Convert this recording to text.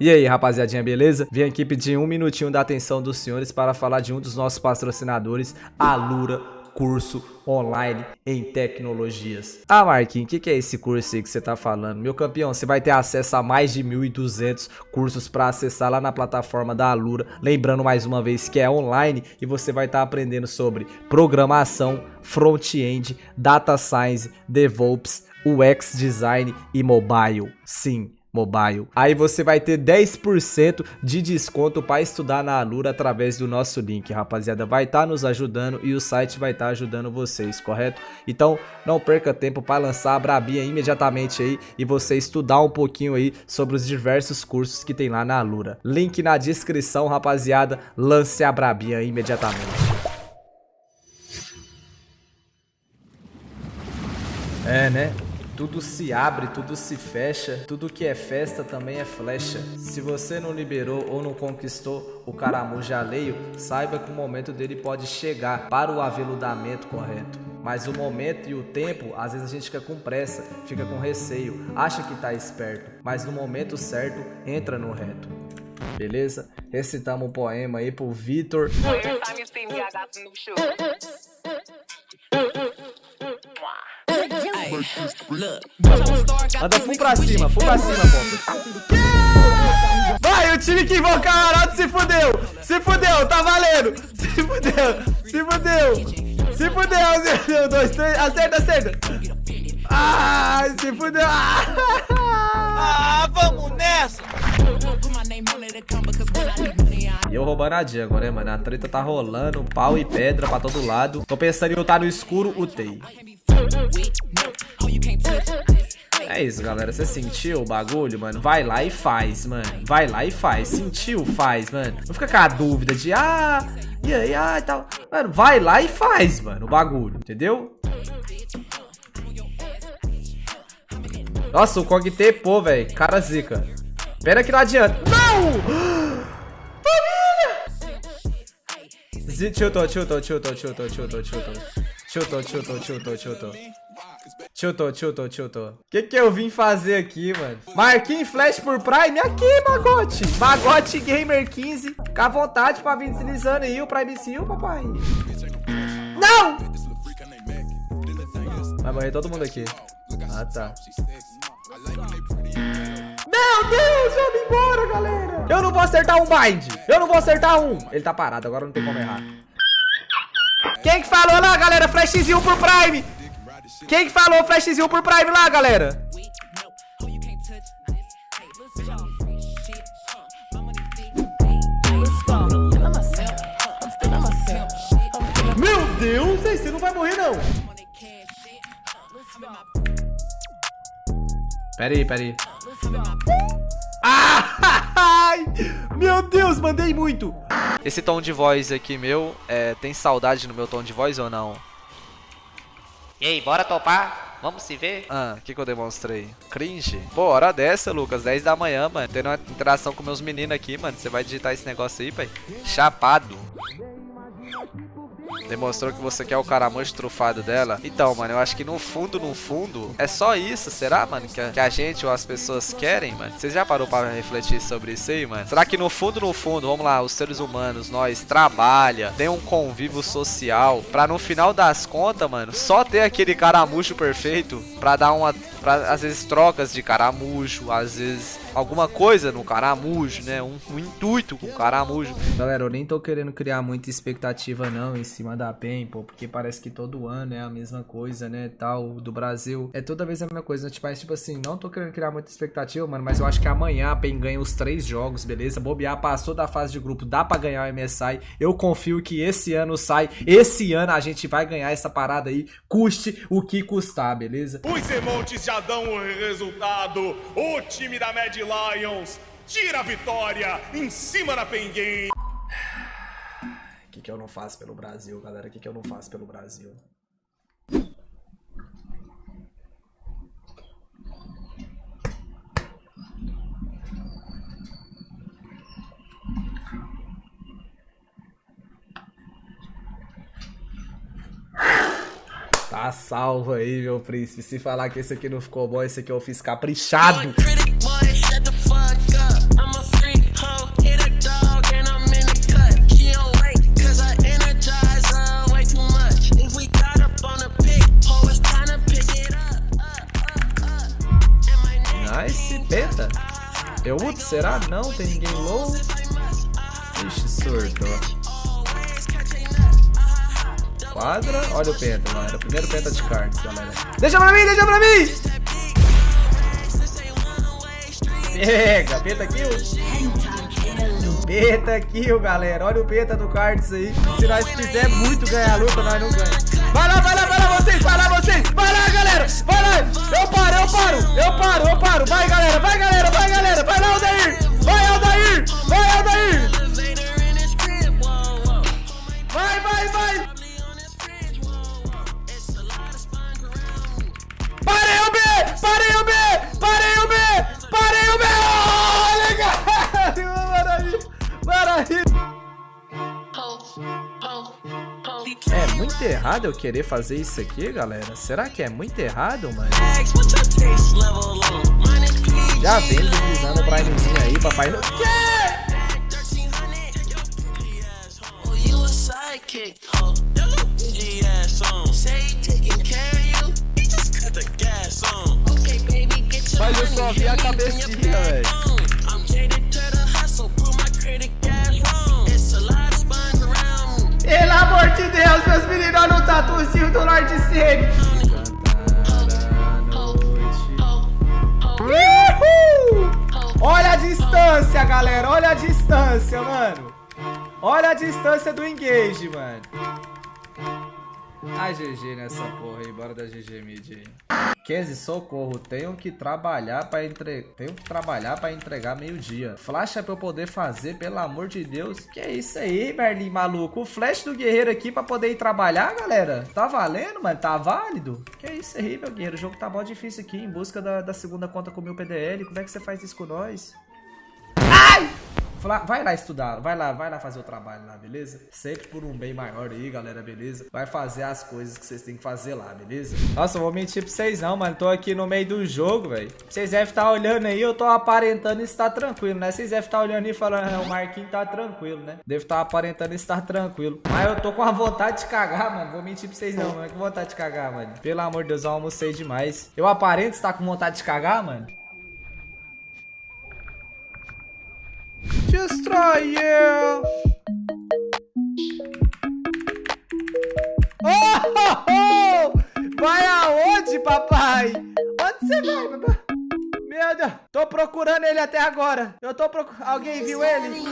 E aí, rapaziadinha, beleza? Vim aqui pedir um minutinho da atenção dos senhores para falar de um dos nossos patrocinadores, a Lura Curso Online em Tecnologias. Ah, Marquinhos, o que, que é esse curso aí que você tá falando? Meu campeão, você vai ter acesso a mais de 1.200 cursos para acessar lá na plataforma da Alura. Lembrando mais uma vez que é online e você vai estar tá aprendendo sobre programação, front-end, data science, DevOps, UX design e mobile. Sim, Mobile. Aí você vai ter 10% de desconto para estudar na Alura através do nosso link, rapaziada. Vai estar tá nos ajudando e o site vai estar tá ajudando vocês, correto? Então não perca tempo para lançar a Brabinha imediatamente aí e você estudar um pouquinho aí sobre os diversos cursos que tem lá na Alura. Link na descrição, rapaziada. Lance a Brabinha imediatamente. É, né? Tudo se abre, tudo se fecha, tudo que é festa também é flecha. Se você não liberou ou não conquistou o caramujo alheio, saiba que o momento dele pode chegar para o aveludamento correto. Mas o momento e o tempo, às vezes a gente fica com pressa, fica com receio, acha que tá esperto, mas no momento certo, entra no reto. Beleza? Recitamos um poema aí pro Vitor. Anda full pra cima, full pra cima, pô. Vai, o time que invocar o Arauto se fudeu! Se fudeu, tá valendo! Se fudeu, se fudeu! Se fudeu, se fudeu, dois, três, acerta, acerta! Ah, se fudeu! Ah, vamos nessa! E eu roubando a agora, né, mano? A treta tá rolando, pau e pedra pra todo lado. Tô pensando em eu estar no escuro, utei. É isso, galera. Você sentiu o bagulho, mano? Vai lá e faz, mano. Vai lá e faz. Sentiu, faz, mano. Não fica com a dúvida de, ah, e aí, ah, e tal. Mano, vai lá e faz, mano, o bagulho, entendeu? Nossa, o Kog pô, velho. Cara zica. Pera que não adianta. Não! Família! Tiltou, tiltou, tiltou, tiltou, tiltou, tiltou. Tiltou, tiltou, tiltou, tiltou. Tiltou, tiltou, tiltou. Que que eu vim fazer aqui, mano? Marquinhos Flash por Prime? Aqui, Magote. Magote Gamer 15. Fica à vontade pra vir deslizando aí o Prime Seal, papai. Não! Vai morrer todo mundo aqui. Ah, tá. Meu Deus, vamos embora, galera. Eu não vou acertar um bind. Eu não vou acertar um. Ele tá parado, agora não tem como errar. Quem que falou lá, galera? Flashzinho por Prime. Quem que falou flashzinho por Prime lá, galera? Meu Deus, você não vai morrer, não. Pera aí, pera aí. Ai, meu Deus, mandei muito. Esse tom de voz aqui meu, é, tem saudade no meu tom de voz ou não? E aí, bora topar? Vamos se ver? Ah, o que, que eu demonstrei? Cringe? Pô, hora dessa, Lucas, 10 da manhã, mano. Tendo uma interação com meus meninos aqui, mano. Você vai digitar esse negócio aí, pai? Chapado. Demonstrou que você quer o caramujo trufado dela. Então, mano, eu acho que no fundo, no fundo, é só isso, será, mano? Que a, que a gente ou as pessoas querem, mano? Você já parou para refletir sobre isso aí, mano? Será que no fundo, no fundo, vamos lá, os seres humanos, nós trabalha, tem um convívio social, pra no final das contas, mano, só ter aquele caramujo perfeito pra dar uma pra, às vezes trocas de caramujo, às vezes alguma coisa no caramujo, né? Um, um, intuito com o caramujo. Galera, eu nem tô querendo criar muita expectativa não em cima da PEN, pô, porque parece que todo ano é a mesma coisa, né, tal, do Brasil. É toda vez a mesma coisa, né? tipo, mas, tipo assim, não tô querendo criar muita expectativa, mano, mas eu acho que amanhã a PEN ganha os três jogos, beleza? Bobear passou da fase de grupo, dá pra ganhar o MSI. Eu confio que esse ano sai, esse ano a gente vai ganhar essa parada aí, custe o que custar, beleza? Os Emontes já dão o resultado. O time da Lions tira a vitória em cima da Penguin. O que, que eu não faço pelo Brasil, galera? O que, que eu não faço pelo Brasil? Tá salvo aí, meu príncipe. Se falar que esse aqui não ficou bom, esse aqui eu fiz caprichado. Putz, será? Não, tem ninguém low. Ixi, surto. Quadra. Olha o penta, galera. Primeiro penta de cards, galera. Deixa pra mim, deixa pra mim! Pega, penta kill. Penta kill, galera. Olha o penta do cards aí. Se nós quiser muito ganhar a luta, nós não ganhamos. Vai lá, vai lá, vai lá vocês, vai lá vocês. Vai lá, galera. Vai lá. Eu paro, eu paro. Eu paro, eu paro. Vai, galera, vai, galera, vai, galera. Vai lá, Aldair. Muito errado eu querer fazer isso aqui, galera? Será que é muito errado, mano? Já vem deslizando o Primezinho aí, papai. Não quer! Mas eu só vi a cabecinha, velho. Pelo amor de Deus, meus o tatuzinho do Lord Semi. Olha a distância, galera. Olha a distância, mano. Olha a distância do engage, mano. Ai, GG nessa porra aí. Bora da GG mid aí. Kenzie, socorro. Tenho que trabalhar pra entre... Tenho que trabalhar pra entregar meio-dia. Flash é pra eu poder fazer, pelo amor de Deus. Que é isso aí, Merlin, maluco? O flash do guerreiro aqui pra poder ir trabalhar, galera? Tá valendo, mano? Tá válido? Que é isso aí, meu guerreiro? O jogo tá mó difícil aqui, em busca da, da segunda conta com o meu PDL. Como é que você faz isso com nós? Ai! Vai lá estudar, vai lá, vai lá fazer o trabalho lá, beleza? Sempre por um bem maior aí, galera, beleza? Vai fazer as coisas que vocês têm que fazer lá, beleza? Nossa, eu vou mentir pra vocês não, mano. Tô aqui no meio do jogo, velho. Vocês devem estar olhando aí, eu tô aparentando estar tranquilo, né? Vocês devem estar olhando e falando, ah, o Marquinhos tá tranquilo, né? Devo estar aparentando estar tranquilo. Mas eu tô com a vontade de cagar, mano. Vou mentir pra vocês não, mano. Com vontade de cagar, mano. Pelo amor de Deus, eu almocei demais. Eu aparento estar com vontade de cagar, mano? Destroy you! Oh, oh, oh! Vai aonde, papai? Onde você vai, papai? Meu Deus, tô procurando ele até agora. Eu tô procurando. Alguém viu ele?